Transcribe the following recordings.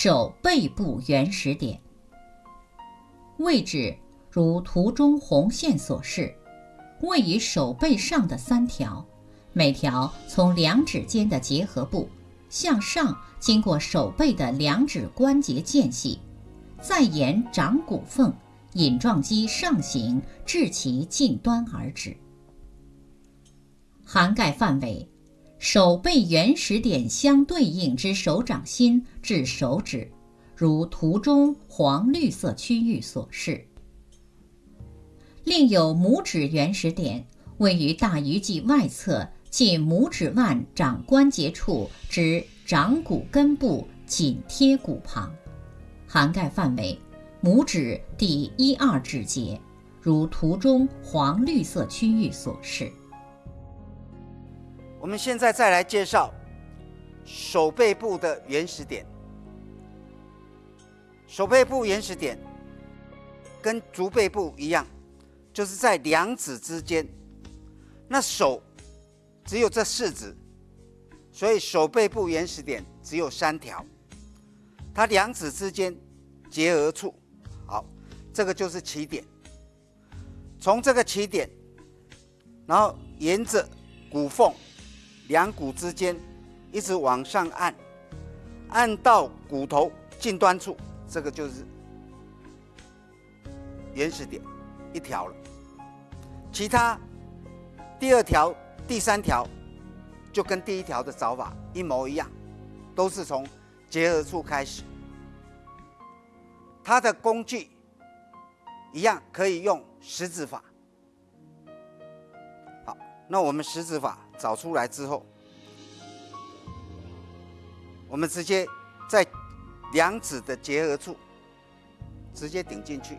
手背部原始点，位置如图中红线所示，位于手背上的三条，每条从两指间的结合部向上，经过手背的两指关节间隙，再沿掌骨缝隐状肌上行至其近端而止。涵盖范围，手背原始点相对应之手掌心至手指，如图中黄绿色区域所示。另有拇指原始点，位于大鱼际外侧近拇指腕掌关节处之掌骨根部，紧贴骨旁，涵盖范围，拇指第一二指节，如图中黄绿色区域所示。我们现在再来介绍手背部的原始点。手背部原始点跟足背部一样，就是在两指之间。那手只有这四指，所以手背部原始点只有三条。它两指之间结合处，好，这个就是起点。从这个起点，然后沿着骨缝。两骨之间一直往上按，按到骨头近端处，这个就是原始点一条了。其他第二条、第三条就跟第一条的找法一模一样，都是从结合处开始。它的工具一样可以用十指法。好，那我们十指法。找出来之后，我们直接在两指的结合处直接顶进去，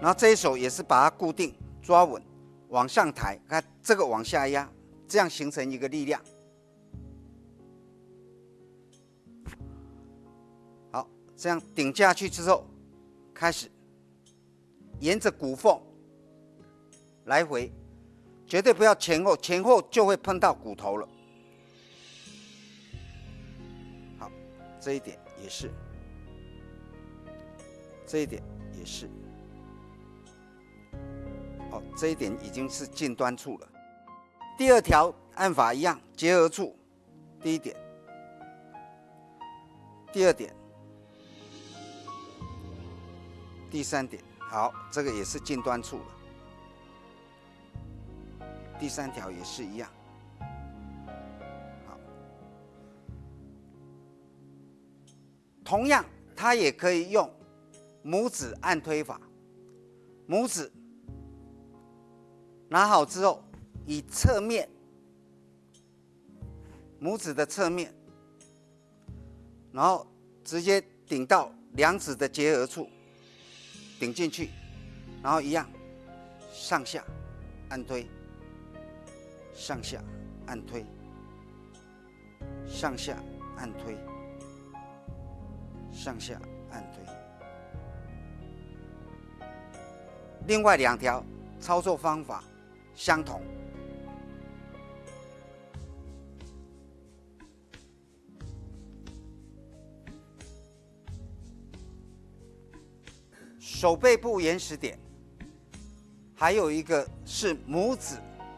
然后这一手也是把它固定抓稳，往上抬，看这个往下压，这样形成一个力量。好，这样顶下去之后，开始沿着骨缝来回。绝对不要前后，前后就会碰到骨头了。好，这一点也是，这一点也是。哦，这一点已经是近端处了。第二条按法一样，结合处，第一点，第二点，第三点。好，这个也是近端处了。第三条也是一样，好，同样它也可以用拇指按推法，拇指拿好之后，以侧面，拇指的侧面，然后直接顶到两指的结合处，顶进去，然后一样上下按推。上下按推，上下按推，上下按推。另外两条操作方法相同。手背部原始点，还有一个是拇指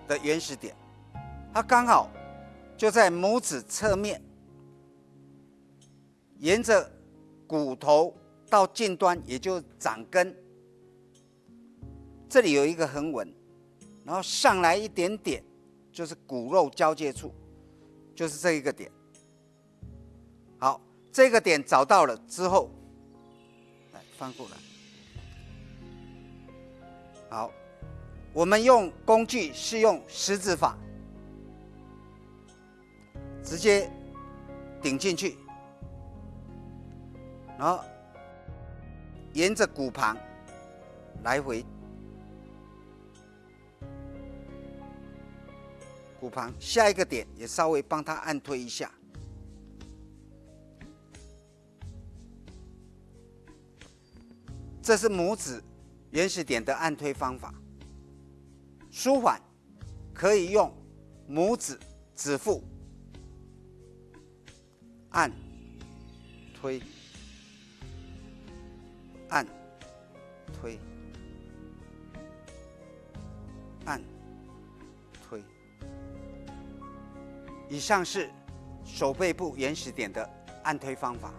的原始点。它刚好就在拇指侧面，沿着骨头到近端，也就是掌根，这里有一个横纹，然后上来一点点，就是骨肉交界处，就是这一个点。好，这个点找到了之后，来翻过来。好，我们用工具是用十字法。直接顶进去，然后沿着骨旁来回，骨旁下一个点也稍微帮他按推一下，这是拇指原始点的按推方法。舒缓可以用拇指指腹。按推、按、推、按、推。以上是手背部原始点的按推方法。